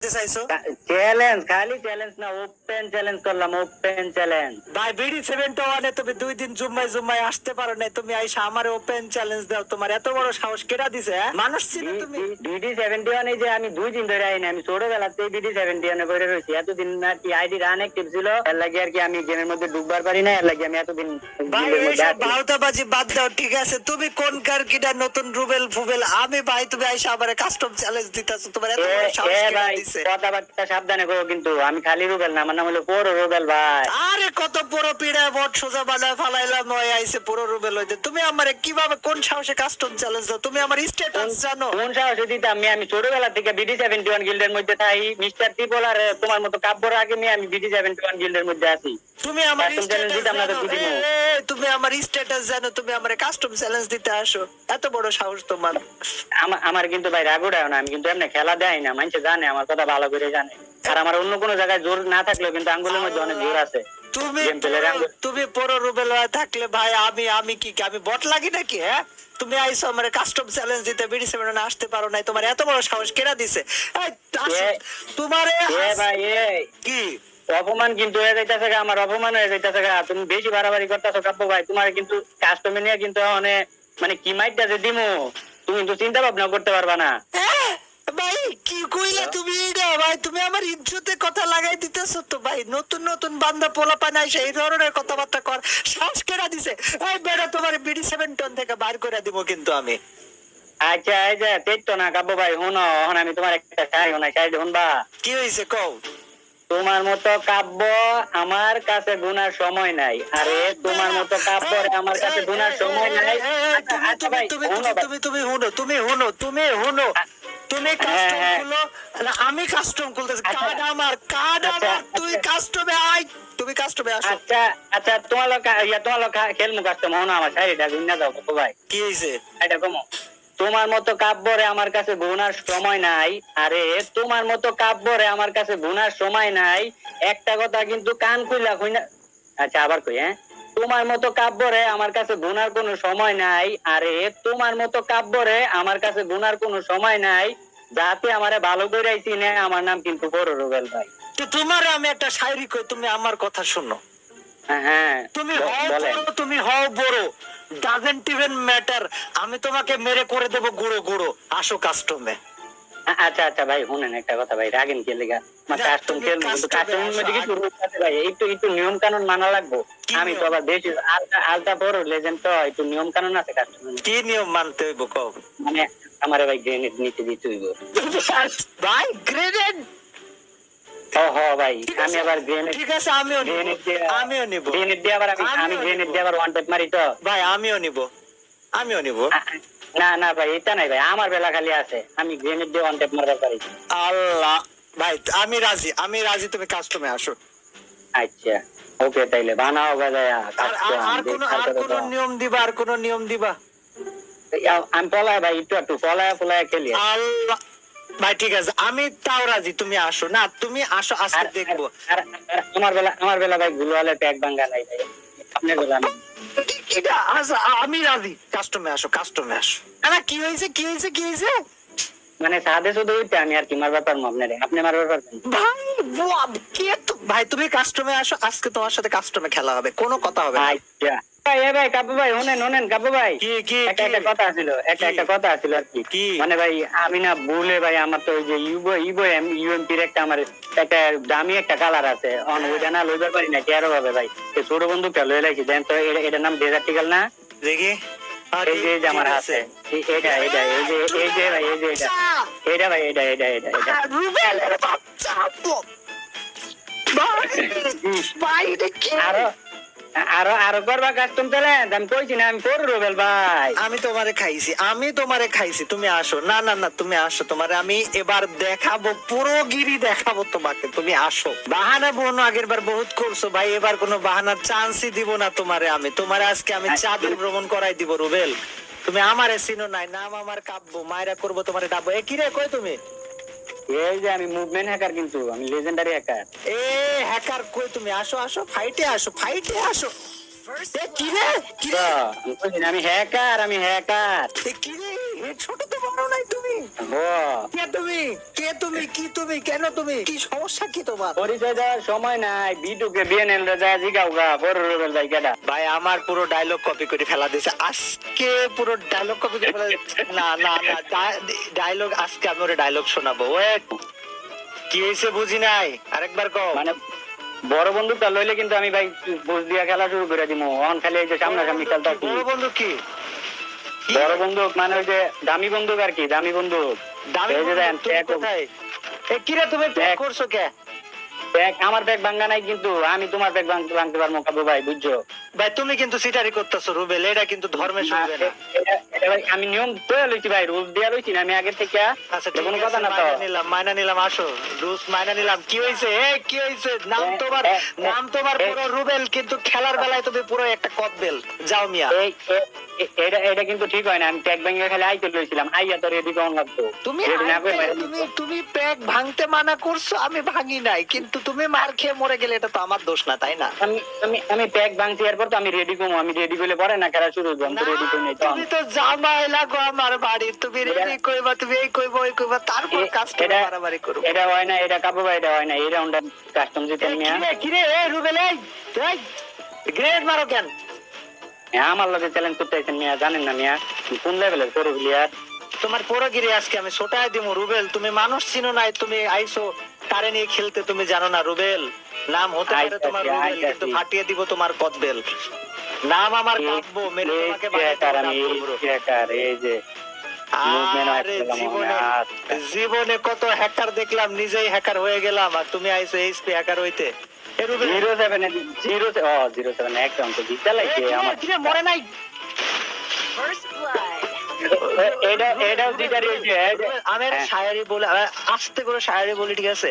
করতে চাইছো চ্যালেঞ্জ খালি চ্যালেঞ্জ না ওপেন চ্যালেঞ্জ করলাম ওপেন চ্যালেঞ্জ ভাই বিডি সেভেন্টি ওয়ানে তুমি দুই দিন জুম্মাই জুম্মাই আসতে পারো না তুমি আইসা আমার ওপেন চ্যালেঞ্জ দাও তোমার এত বড় সাহস কেটা দিছে হ্যাঁ? মানুষ ছিল তুমি। বিডি সেভেন্টি ওয়ানে যে আমি দুই দিন ধরে আইনি আমি ছোটবেলাতে বিডি সেভেন্টি ওয়ানে করে রয়েছি। এতদিন আর কি আইডি আনএক্টিভ ছিল এর লাগে আর কি আমি গেমের মধ্যে ঢুকবার পারি না এর লাগে আমি এতদিন ভাই এইসব। বাদ দাও ঠিক আছে? তুমি কোন কার কিটা নতুন রুবেল ফুবেল? আমি ভাই তুমি আইসা আমার কাস্টম চ্যালেঞ্জ দিতেছো তোমার এত বড় সাহস কেটা দিছে কথাবার্তা সাবধানে করো কিন্তু আমি খালি রুবেল না আমার নাম হলো পৌর রুবেল ভাই। আরে কত পুরো পিড়ায় বট সোজা বানায় ফালাইলাম ওই আইসে পুরো রুবেল হইতে। তুমি আমারে কীভাবে কোন সাহসে কাস্টম চ্যালেঞ্জ দাও? তুমি আমার স্ট্যাটাস জানো। কোন সাহসে দিতাম? আমি আমি ছোটবেলা থেকে বিডি সেভেন্টি ওয়ান গিল্ডের মধ্যে থাই। মিস্টার ত্রিপল আর তোমার মতো কাব্যর আগে নিয়ে আমি বিডি সেভেন্টি ওয়ান গিল্ডের মধ্যে আছি। তুমি আমার স্ট্যাটাস। তুমি আমার স্ট্যাটাস জানো তুমি আমার কাস্টম চ্যালেঞ্জ দিতে আসো। এত বড় সাহস তোমার। আমা- আমার কিন্তু ভাই রাগুড়াও না আমি কিন্তু এমনি খেলা দেয় না মানুষ জানে আমার কথা ভালো করে জানে। আর আমার অন্য কোনো জায়গায় জোর না থাকলেও কিন্তু আঙ্গুলের মধ্যে অনেক জোর আছে। তুমি। তুমি পুরো রুবেল থাকলে ভাই আমি আমি কি আমি বট লাগি নাকি হ্যাঁ? তুমি আইসো আমার কাস্টম চ্যালেঞ্জ দিতে বিডি সেভেন আসতে পারো নাই তোমার এত বড় সাহস কেনা দিছে? তোমারে কি? অপমান কিন্তু হয়ে যাইতেছে আমার অপমান হয়ে যাইতেছে। তুমি বেশি বাড়াবাড়ি করতেছো কাব্য ভাই তোমার কিন্তু কাস্টমার নিয়ে কিন্তু মানে কি মাইটটা যে দিমু? তুমি কিন্তু চিন্তা ভাবনা করতে পারবা না। ভাই ভাই তুমি আমার ইজ্জতে কথা লাগাই দিতেছ তো ভাই। নতুন নতুন বান্দা পোলা পানা এসে এই ধরনের কথাবার্তা কর। শ্বাস দিছে এই বেড়া তোমার বিডি সেভেন টন থেকে বাইর করে দিব কিন্তু আমি। আচ্ছা এই যে তেজ তো না কাব্য ভাই হুনো আমি তোমার একটা শাড়ি শাড়ি কি হয়েছে কও? তোমার মতো কাব্য আমার কাছে গুনার সময় নাই। আরে তোমার মতো কাব্য আমার কাছে গুনার সময় নাই। আচ্ছা, তুমি আচ্ছা তুমি ভাই, ভাই। তুমি তুমি হুনো তুমি হুনো তুমি হুনো তুমি কাস্টম হ্যাঁ। খুলো। না, আমি কাস্টম খুলতেছি। আচ্ছা। কার্ড আমার কার্ড আচ্ছা, আমার তুই। কাস্টমে তুমি কাস্টমে আসো। আচ্ছা আচ্ছা তোমার লোক ইয়া তোমার লোক কাস্টম আমার গুন্না দাও কাব্য ভাই। কি হয়েছে এটা কমো। তোমার মতো কাব্যরে আমার কাছে গুনার সময় নাই। আরে তোমার মতো কাব্যরে আমার কাছে গুনার সময় নাই। একটা কথা কিন্তু কান খুইলা খুইনা আচ্ছা আবার কই হ্যাঁ? তোমার মতো কাব্যরে আমার কাছে গুনার কোনো সময় নাই। আরে তোমার মতো কাব্যরে আমার কাছে গুনার কোনো সময় নাই। যাতে আমারে ভালো করে চিনে আমার নাম কিন্তু বড় রুবেল ভাই। তো তোমার আমি একটা শায়রি কই তুমি আমার কথা শুনো। হ্যাঁ, হ্যাঁ। তুমি হও বড় তুমি হও বড়। ডাজেন্ট ইভেন ম্যাটার আমি তোমাকে মেরে করে দেব গুঁড়ো গুঁড়ো। আসো কাস্টমে আচ্ছা আচ্ছা ভাই শুনেন একটা কথা ভাই রাগেন কে লেগা? মানে কাস্টম খেলব কিন্তু মধ্যে কিছু আছে ভাই একটু একটু নিয়ম কানুন মানা লাগবো। আমি তো আবার বেশি আলতা আলতা বড় লেজেন্ড তো একটু নিয়ম কানুন আছে কাস্টমের কি নিয়ম মানতে হইব কও? মানে আমার ভাই গ্রেনেড নিতে দিতে হইব। ভাই গ্রেনেড ভাই আমি আবার গ্রেনেড ঠিক আছে আমিও নিব আমিও নিব। গ্রেনেড দিয়ে আবার আমি গ্রেনেড নিবো। দিয়ে আবার ওয়ান টেপ মারি তো। ভাই আমিও নিব। আমিও নিব। না না ভাই এটা নাই ভাই আমার বেলা খালি আছে। আমি গ্রেনেড দিয়ে ওয়ান টেপ মারবার পারি। আল্লাহ ভাই আমি রাজি আমি রাজি তুমি কাস্টমে আসো। আচ্ছা ওকে তাইলে বানাও আর কোন আর কোন নিয়ম দিবা আর কোন নিয়ম দিবা? আমি পলায় ভাই একটু একটু পলায় পলায় খেলি। আল্লাহ ভাই ঠিক আছে আমি তাও রাজি তুমি আসো। না তুমি আসো আজকে দেখব। আমার বেলা আমার বেলা ভাই গুলওয়ালে প্যাক ভাঙ্গা নাই ভাই। আপনার বেলা এটা আচ্ছা, আমি রাজি। কাস্টমে আসো কাস্টমে আসো। না কি হয়েছে কি হয়েছে কি হয়েছে? মানে সাদে শুধু ওইটা আমি আর কি মারবার পারব আপনারে। আপনি মারবার পারবেন ভাই কে ভাই তুমি কাস্টমে আসো আজকে তোমার সাথে কাস্টমে খেলা হবে কোনো কথা হবে না। ভাই ভাই কাবু ভাই শুনেন শুনেন কাবু ভাই। কি কি একটা একটা কথা আছিল একটা একটা কথা আছিল আর কি। কি? মানে ভাই আমি না ভুলে ভাই আমার তো ওই যে ইউবো ইবো এম ইউএমপির একটা আমার একটা দামি একটা কালার আছে। অন ওইটা না লইবার পারি না তেরো ভাবে ভাই? এই ছোট বন্ধুটা লই লাইছি দেন তো এটার নাম ডেজার্টিকাল না? দেখি। এই যে আমার হাতে। আছে? এটা এটা এই যে এই যে ভাই এই যে এটা। এটা ভাই এটা এটা এটা এটা। রুবেলের বাচ্চা ভাই, ভাই, এটা কি? আরও আরও করবা কাস্টম চ্যালেঞ্জ আমি কইছি না, আমি করব রুবেল ভাই। আমি তোমারে খাইছি, আমি তোমারে খাইছি, তুমি আসো। না না না, তুমি আসো তোমারে, আমি এবার দেখাবো, পুরো গিরি দেখাবো তোমাকে, তুমি আসো। বাহানা বোনো, আগের বার বহুত করছ ভাই, এবার কোনো বাহানার চান্সই দিব না তোমারে আমি। তোমারে আজকে আমি চাঁদের ভ্রমণ করাই দিব রুবেল। তুমি আমারে চিনো নাই, নাম আমার কাব্য মায়েরা করব তোমারে ডাবো এ কি রে, কই তুমি? এই যে আমি মুভমেন্ট হ্যাকার কিন্তু আমি লেজেন্ডারি হ্যাকার এ হ্যাকার কই তুমি? আসো আসো ফাইটে আসো ফাইটে আসো। এ কি রে? কি রে? আমি না, আমি হ্যাকার আমি হ্যাকার এ কি রে? ছোট কে তুমি? কে তুমি? কি তুমি? কেন তুমি? কি সমস্যা কি তোমার? পরিচয় দেওয়ার সময় নাই। বিটুকে বিএনএল রে যায় জিগাও গা বড় রুবেল ভাই কেডা ভাই আমার পুরো ডায়লগ কপি করে ফেলা দিয়েছে আজকে পুরো ডায়লগ কপি করে ফেলা না না না ডায়লগ আজকে আমি ওরে ডায়লগ শোনাবো। ওয়েট কি হয়েছে বুঝি নাই? আরেকবার মানে বড় লইলে কিন্তু আমি ভাই বুঝ দিয়া খেলা শুরু করে দিমু। অন খালি এই যে সামনাসামনি খেলতে বড় বন্ধু কি? বড় বন্দুক মানে ওই যে দামি বন্দুক আর কি দামি বন্দুক। দামি কোথায়? এ কিরে তুমি ট্যাগ- করছ কে? প্যাক আমার ব্যাগ ভাঙ্গা নাই কিন্তু আমি তোমার ব্যাগ ভাঙতে ভাঙতে পারব কাবু ভাই বুঝছ? ভাই তুমি কিন্তু সিটারি করতেছো রুবেল এটা কিন্তু ধর্মের সঙ্গে না। আমি নিয়ম তো লইছি ভাই রুল দিয়া লইছি না আমি আগে থেকে আচ্ছা কোনো কথা না তো। নিলাম মাইনা নিলাম আসো। রুস মাইনা নিলাম। কি হয়েছে এ কি হয়েছে নাম তোমার নাম তোমার পুরো রুবেল কিন্তু খেলার বেলায় তুমি পুরো একটা কদবেল যাও মিয়া। এই এটা এটা কিন্তু ঠিক হয় না আমি ট্যাগ ভেঙে খালি আইতে লইছিলাম। আইয়া তো রেডি কেমন লাগতো তুমি তুমি তুমি প্যাক ভাঙতে মানা করছ আমি ভাঙি নাই। কিন্তু তুমি মার খেয়ে মরে গেলে এটা তো আমার দোষ না তাই না? আমি আমি আমি প্যাক ভাঙছি এরপর তো আমি রেডি করব আমি রেডি করলে পরে না খেলা শুরু আমি তো রেডি করি তুমি তো জামাই লাগো আমার বাড়ি তুমি রেডি কইবা তুমি এই কইবা ওই কইবা তারপর এ- কাজটা এটা- হয় না এটা ভাই এটা হয় না এই কাস্টম কিরে কিরে রুবেল এই এই গ্রেড মারো কেন? আমার লগে চ্যালেঞ্জ করতে আইছেন মিয়া জানেন না মিয়া? কোন লেভেলের করো প্লেয়ার তোমার পরগিরি আজকে আমি ছোটাই দিব রুবেল তুমি মানুষ চিনো নাই তুমি আইসো তারে নিয়ে খেলতে তুমি জানো না রুবেল। নাম হতে পারে তোমার রুবেল কিন্তু ফাটিয়ে দিব তোমার কদবেল। নাম আমার মেরে তোমাকে এই যে জীবনে আচ্ছা। জীবনে কত হ্যাকার দেখলাম নিজেই হ্যাকার হয়ে গেলাম আর তুমি আইসো এইচপি হ্যাকার হইতে। এ রুবেল। জিরো সেভেন জিরো ও জিরো সেভেন একদম তো জিতা লাগছে আমার মরে নাই। First blood. এ- এটা এটাও জিতারি হয়েছে আমি শায়ারি বলে আস্তে করে শায়ারি বলি ঠিক আছে?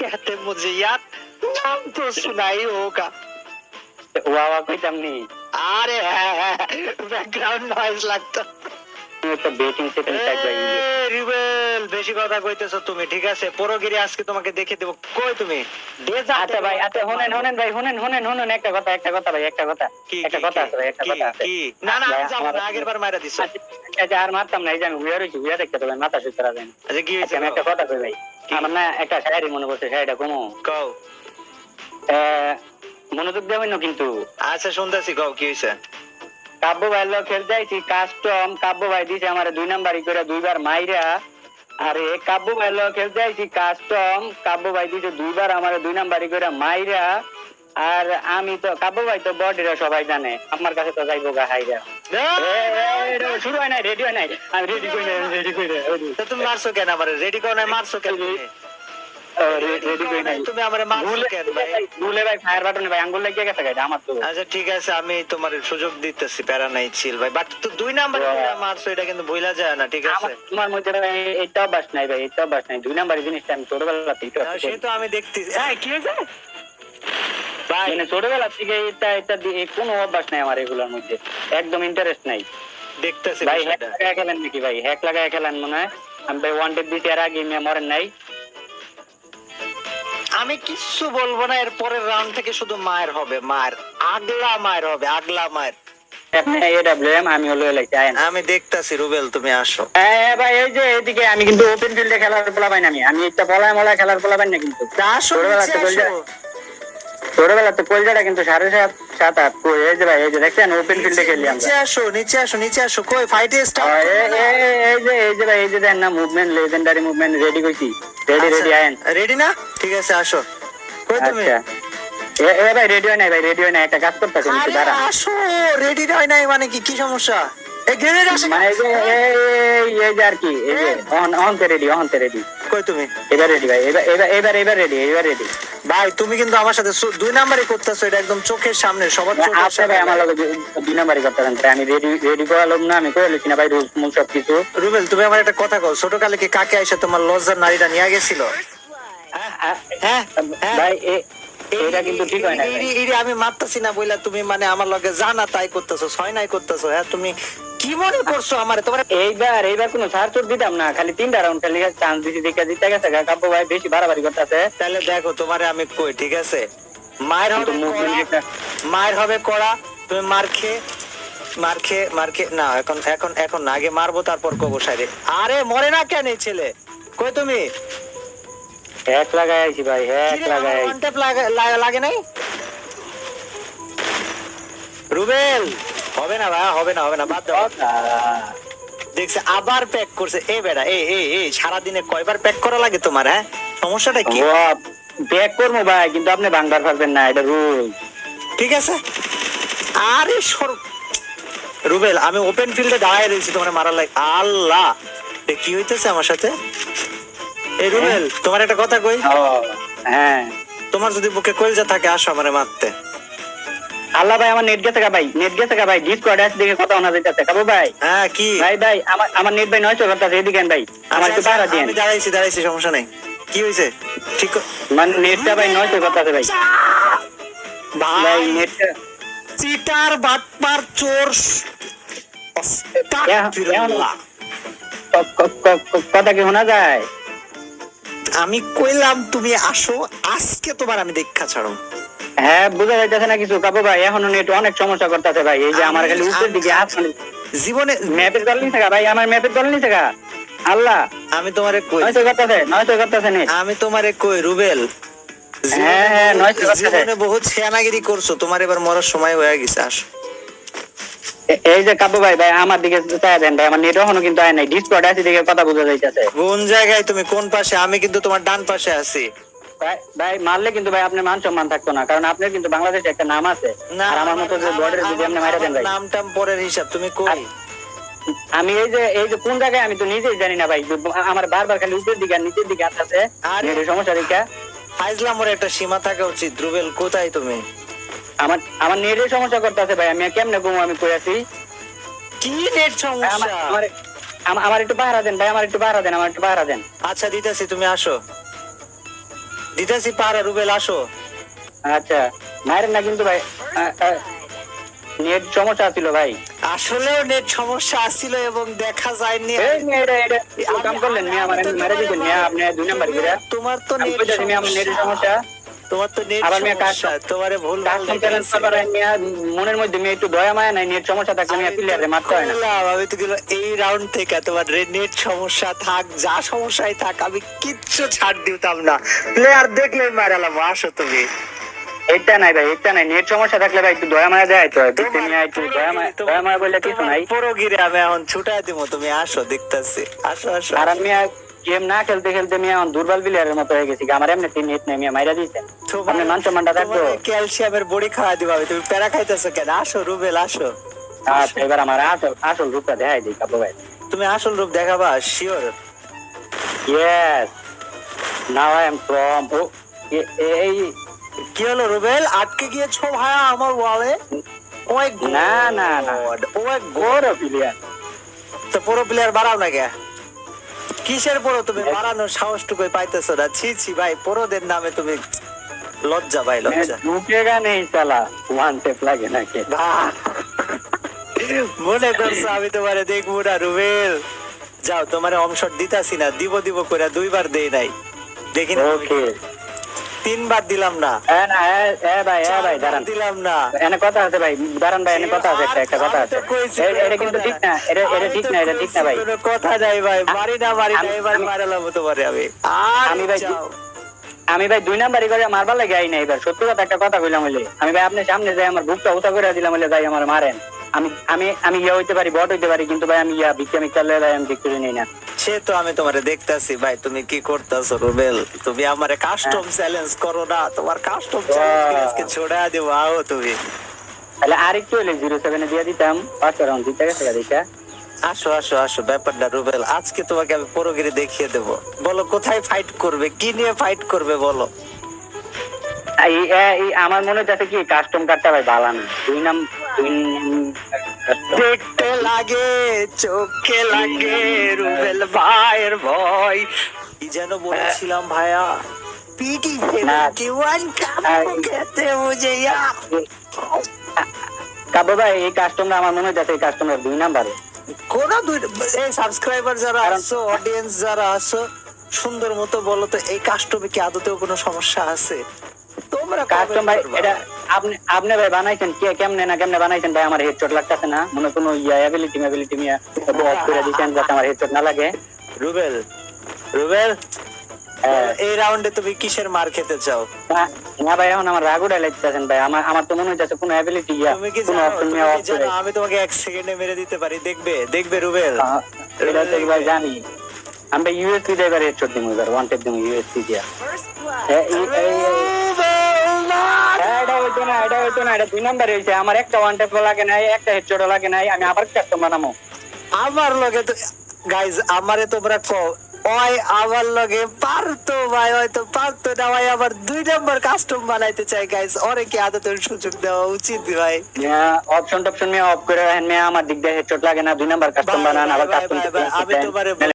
कहते मुझे यार? नाम तो सुनाई होगा। वाह वाह कोई दम नहीं। अरे बैकग्राउंड नॉइज़ लगता একটা বেটিং সেটিং টাইপ রিবেল বেশি কথা কইতেছো তুমি ঠিক আছে? পরগিরি আজকে তোমাকে দেখে দেবো। কই তুমি? আচ্ছা ভাই আচ্ছা শুনেন শুনেন ভাই শুনেন শুনেন শুনেন একটা কথা একটা কথা ভাই একটা কথা। একটা কথা আছে ভাই একটা কথা আছে। না না আমি ভাই, না আমার- আগের বার মারা দিছো। আচ্ছা, আচ্ছা আর মারতাম না এই যে আমি হুইয়া রয়েছি হুইয়া দেখতে মাথা সুস্থ রাখেন আচ্ছা কি আমি একটা কথা কই ভাই আমার না একটা শায়রি মনে পড়ছে শায়রিটা কমো কও। মনোযোগ দেবেন না কিন্তু। আচ্ছা শুনতেছি কও কি হয়েছে? কাব্য ভাই লোক খেলতে যাইছি কাস্টম কাব্য ভাই দিছে আমার দুই নাম্বারই করে দুইবার মাইরা। আরে কাব্য ভাই লোক খেলতে যাইছি কাস্টম কাব্য ভাই দিছে দুইবার আমার দুই নাম্বারই করে মাইরা। আর আমি তো কাব্য ভাই তো বডিরা সবাই জানে আমার কাছে তো যাইবো গা হাইরা। এ, এ, শুরু হয় নাই রেডি হয় নাই। আমি রেডি করি রেডি করি তুমি মারছো কেন আমার? রেডি করো নাই মারছো কেন তুমি? রেডি করি নাই তুমি আমারে মারছো কেন ভাই? ভুলে ভাই ফায়ার বাটনে ভাই আঙ্গুল লেগে গেছে গাইডা আমার তো। আচ্ছা ঠিক আছে আমি তোমার সুযোগ দিতেছি প্যারা নাই ছিল ভাই। বাট তো দুই নাম্বার মারছো এটা কিন্তু ভুলা যায় না ঠিক আছে? তোমার মধ্যে এটা অভ্যাস নাই ভাই এটা অভ্যাস নাই। দুই নাম্বার জিনিসটা আমি ছোটবেলা থেকে না, সে তো আমি দেখতেছি। হ্যাঁ কি হয়েছে? ভাই মানে ছোটবেলা থেকে এটা এটা কোনো অভ্যাস নাই আমার এগুলোর মধ্যে। একদম ইন্টারেস্ট নাই। দেখতেছি ভাই হ্যাক। লাগায় খেলেন নাকি ভাই? হ্যাক লাগায় খেলেন মনে হয়? আমি ভাই ওয়ান ডে দিতে এর আগে মরেন নাই। আমি কিচ্ছু বলব না এর পরের রাউন্ড থেকে শুধু মায়ের হবে মায়ের। আগলা মায়ের হবে আগলা মায়ের। আমি হলো আমি দেখতাছি রুবেল তুমি আসো। হ্যাঁ ভাই এই যে এদিকে আমি কিন্তু ওপেন ফিল্ডে খেলার পোলা পাই না আমি। আমি একটা বলায় মলায় খেলার পোলা পাই না কিন্তু। ছোটবেলা তো কলজাটা কিন্তু সাড়ে সাত সাত আট এই যে ভাই এই যে দেখছেন ওপেন ফিল্ডে খেলি নিচে আসো নিচে আসো নিচে আসো কই ফাইটে স্টার্ট এই যে এই যে ভাই এই যে দেন না মুভমেন্ট লেজেন্ডারি মুভমেন্ট রেডি কইছি। রেডি রেডি আয়েন। রেডি না? ঠিক আছে আসো। কই তুমি? আচ্ছা। এ ভাই রেডি হয় নাই ভাই রেডি হয় নাই একটা কাজ করতেছি একটু দাঁড়া আসো রেডি হয় নাই মানে কি কি সমস্যা? এই গ্রেনেড আসে মানে এই এই- আর কি এই অন অন তে রেডি অন তে রেডি কই তুমি? এবার রেডি ভাই এবার এবার এবার রেডি এবার রেডি ভাই তুমি কিন্তু আমার সাথে দুই নাম্বারই করতেছো এটা একদম চোখের সামনে সবার চোখের সামনে। ভাই আমার লগে দুই নাম্বারই করতেছেন আমি রেডি রেডি করালাম না আমি করে লিখি না ভাই রুল মুল সব কিছু রুবেল তুমি আমার একটা কথা কও ছোট কালে কি কাকে আইসা তোমার লজ্জার নারীটা নিয়ে গেছিল? হ্যাঁ হ্যাঁ ভাই এ- এটা কিন্তু ঠিক হয় না। আমি মারতাছি না বইলা তুমি মানে আমার লগে জানা তাই করতেছো ছয় নাই করতেছো। হ্যাঁ তুমি কি মনে করছ আমার? তোমার এইবার এইবার কোনো ছাড় চোট দিতাম না খালি তিনটা রাউন্ড খেলে চান্স দিছি দেখে গেছে কাব্য ভাই বেশি বাড়াবাড়ি করতেছে। তাহলে দেখো তোমারে আমি কই ঠিক আছে? মায়ের হবে মায়ের হবে কড়া তুমি মার খেয়ে মার খেয়ে মার খেয়ে না এখন এখন এখন আগে মারবো তারপর কবো সাইরে আরে মরে না কেন ছেলে? কই তুমি? এক লাগাই আইছি ভাই এক লাগাই লাগা- নাই? রুবেল হবে না ভাই হবে না হবে না বাদ দাও। দেখছে আবার প্যাক করছে। এ বেড়া এ এ এ সারাদিনে কয়বার প্যাক করা লাগে তোমার হ্যাঁ? সমস্যাটা কি? ব্যাক করব ভাই কিন্তু আপনি বাংবার পারবেন না এটা রুল ঠিক আছে? আরে সর রুবেল আমি ওপেন ফিল্ডে দাঁড়ায় রয়েছি তোমার মারার লাগে আল্লাহ কি হইতেছে আমার সাথে? এই রুবেল তোমার একটা কথা কই? হ্যাঁ। তোমার যদি বুকে কলজা থাকে আসো আমারে মারতে। আল্লাহ ভাই আমার নেট গেছে গা ভাই নেট গেছে গা ভাই ডিসকর্ড আছে দেখে কথা শোনা যাইতেছে। কাবু ভাই? হ্যাঁ কি? ভাই ভাই আমার আমার নেট ভাই করতেছে এদিকে ভাই। আমার একটু আচ্ছা, পাহারা আচ্ছা, আমি দাঁড়াইছি দাঁড়াইছি সমস্যা নাই। কি হয়েছে ঠিক মানে নেটটা ভাই করতেছে ভাই। ভাই ভাই নেটটা চিটার বাটপার চোর কথা কি শোনা যায়? আমি কইলাম তুমি আসো আজকে তোমার আমি দেখা ছাড়ো। হ্যাঁ বুঝা যাইতেছে না কিছু। কাবু ভাই এখনও নেট অনেক সমস্যা করতেছে ভাই। এই যে আমার খালি উপরের দিকে আমি- জীবনে ম্যাপের দল নিছে গা ভাই আমার ম্যাপের দল নিছে গা। আল্লাহ। আমি তোমারে কই নয়শো করতেছে নয়শো করতেছে নেট আমি তোমারে কই রুবেল? হ্যাঁ, হ্যাঁ, নয়তো কথা জীবনে বহুত ছেনাগিরি করছ। তোমার এবার মরার সময় হয়ে গেছে আসো। এই যে কাবু ভাই ভাই আমার দিকে চাই দেন ভাই আমার নেট এখনও কিন্তু আয় নাই। ডিসকর্ড আছে দিকে কথা বোঝা যাইতেছে। কোন জায়গায় তুমি? কোন পাশে? আমি কিন্তু তোমার ডান পাশে আছি। ভাই মারলে কিন্তু ভাই আপনার মান সম্মান থাকতো না কারণ আপনার কিন্তু বাংলাদেশে একটা নাম আছে। আর আমার মতো যে বর্ডারে যদি আপনি মারা দেন ভাই। নাম টাম পরের হিসাব তুমি কই? আমি এই যে এই যে কোন জায়গায় আমি তো নিজেই জানি না ভাই আমার বারবার খালি উপরের দিকে আর নিচের দিকে আসতেছে। আরে- সমস্যা দেখা। ফাইজলামোর একটা সীমা থাকা উচিত। রুবেল কোথায় তুমি? আমার আমার নেটের সমস্যা করতেছে ভাই আমি কেমনে ঘুমো আমি কই আছি? কি নেট সমস্যা? আমার- একটু পাহারা দেন ভাই আমার একটু পাহারা দেন আমার একটু পাহারা দেন। আচ্ছা দিতেছি তুমি আসো। দিতেছি পাহারা রুবেল আসো। আচ্ছা মায়ের না কিন্তু ভাই নেট সমস্যা ছিল ভাই। আসলেও নেট সমস্যা আসছিল এবং দেখা যায়নি। কাম করলেন মিয়া আমার মেরে দিবেন মিয়া আপনি দুই নাম্বার করে। তোমার তো নেট সমস্যা। তোমার তো নেট আবার মেয়ে কাজ- তোমারে ভুল ভালো কাস্টম চ্যালেঞ্জ মিয়া মনের মধ্যে মিয়া একটু দয়া মায়া নাই নেট সমস্যা থাকলে মিয়া প্লেয়ারে মারতে হয় না। আমি তো গেলো এই রাউন্ড থেকে তোমার নেট সমস্যা থাক যা সমস্যাই থাক আমি কিচ্ছু ছাড় দিতাম না। প্লেয়ার দেখলে মারালাম আসো তুমি। এটা নাই ভাই এটা নাই। নেট সমস্যা থাকলে ভাই একটু দয়া মায়া দেয় তো দেখতে একটু দয়া মায়া দয়া মায়া বললে কিছু নাই। পুরো গিরে আমি এখন ছুটাই দিব তুমি আসো দেখতেছি। আসো আসো আর আমি গেম না খেলতে খেলতে মিয়া এখন দুর্বল প্লেয়ারের মতো হয়ে গেছি। আমার এমনি তিন নেট নেই মাইরা দিয়েছেন আপনি মান সম্মানটা থাকতো ক্যালসিয়ামের বড়ি খাওয়া দিবা তুমি প্যারা খাইতেছো কেন? আসো রুবেল আসো। আচ্ছা এবার আমার আসল আসল রূপটা দেখাই দিই কাপড় ভাই। তুমি আসল রূপ দেখাবা sure yes now I am from ও এই কি হলো রুবেল? আটকে গিয়েছো ভাইয়া আমার ওয়ালে ওই না, না, না। ওই বড় প্লেয়ার তো পুরো প্লেয়ার বাড়াও না কে? কিসের পরও তুমি বাড়ানোর সাহসটুকুই পাইতেছো না? ছি ছি ভাই পুরোদের নামে তুমি লজ্জা ভাই লজ্জা। ঢুকেগা নেই সালা ওয়ান টেপ লাগে নাকি? মনে করছ আমি তোমারে দেখব না রুবেল? যাও তোমারে অংশ দিতাছি না দিব দিব করে দুইবার দেই নাই। দেখি না ওকে তিনবার দিলাম না। ভাই এ ভাই দাঁড়ান। দিলাম না। এনে কথা আছে ভাই দাঁড়ান ভাই এনে কথা আছে একটা একটা কথা আমি আছে। এটা কিন্তু ঠিক না এটা এটা ঠিক না এটা ঠিক না ভাই। কথা নাই ভাই মারি না মারি না এবার আমি- মারালাম তোমারে আমি। আমি ভাই আমি ভাই দুই নাম্বারই করে মারবার লাগে আই না এবার। সত্যি কথা একটা কথা কইলাম হইলে। আমি ভাই আপনি সামনে যাই আমার বুকটা উঁচা করে দিলাম হইলে ভাই আমার মারেন। আমি আমি আমি ইয়া হইতে পারি বট হইতে পারি কিন্তু ভাই আমি ইয়া বিক্রি করলে ভাই আমি বিক্রি নেই না। সে তো আমি তোমারে দেখতাছি। ভাই তুমি কি করতেছো রুবেল? তুমি আমারে কাস্টম চ্যালেঞ্জ করো না। তোমার কাস্টম চ্যালেঞ্জ আজকে ছোড়া দেবো। আও তুমি। তাহলে আরেকটু হইলে জিরো সেভেনে দিয়ে দিতাম। পাঁচটা রাউন্ড দিতে গেছে দেখা আসো আসো আসো ব্যাপারটা রুবেল আজকে তোমাকে আমি পুরোগিরি দেখিয়ে দেব। বলো কোথায় ফাইট করবে? কি নিয়ে ফাইট করবে বলো? আমার মনে হচ্ছে কি কাস্টম কার্ডটা ভাই ভালো না। দুই নাম দুই দেখতে লাগে চোখে লাগে রুবেল ভাইয়ের ভয়। কি যেন বলেছিলাম ভাইয়া? পিটি। ওয়ান খেতে বুঝে ভাই এই কাস্টমটা আমার মনে হচ্ছে এই কাস্টমার দুই নাম্বারে। কোন দুই এই সাবস্ক্রাইবার যারা আছো অডিয়েন্স যারা আছো সুন্দর মতো বলো তো এই কাস্টমে কি আদতেও কোনো সমস্যা আছে? তোমরা কাস্টম ভাই এটা আপনি আপনি ভাই বানাইছেন কে কেমনে না কেমনে বানাইছেন ভাই আমার হেডশট লাগতেছে না? মনে কোনো ইয়া অ্যাবিলিটি অ্যাবিলিটি মিয়া অফ করে দিয়েছেন যাতে আমার হেডশট না লাগে? রুবেল রুবেল? হ্যাঁ। এই রাউন্ডে তুমি কিসের মার খেতে চাও? না- ভাই এখন আমার রাগ উড়াই লাগতেছেন ভাই। আমার আমার তো মনে হইতেছে কোনো অ্যাবিলিটি ইয়া তুমি কি জানো নিয়ে আমি তোমাকে এক সেকেন্ডে মেরে দিতে পারি দেখবে দেখবে রুবেল? আহ, এটা তো ভাই জানি আমরা ইউএসপি দিয়ে এবার হেডশট দিমু এবার ওয়ান্টেড দিমু ইউএসপি দিয়া হইতো না এটা হইতো না এটা দুই নাম্বার আমার একটা ওয়ান লাগে নাই একটা লাগে নাই আমি আবার আমার লগে তো গাইজ আমারে তোমরা কো ওই আমার লগে পারতো ভাই হয়তো পারতো না ভাই আবার দুই নম্বর কাস্টম বানাইতে চাই গাইজ ওরে কি আদতের সুযোগ দেওয়া উচিত ভাই? অপশন টপশন নিয়ে অফ করে রাখেন মেয়ে আমার দিক দিয়ে হেডশট লাগে না দুই নাম্বার কাস্টম বানান আবার কাস্টম আমি তোমারে